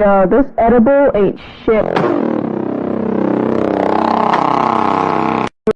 Yo, this edible ain't shit.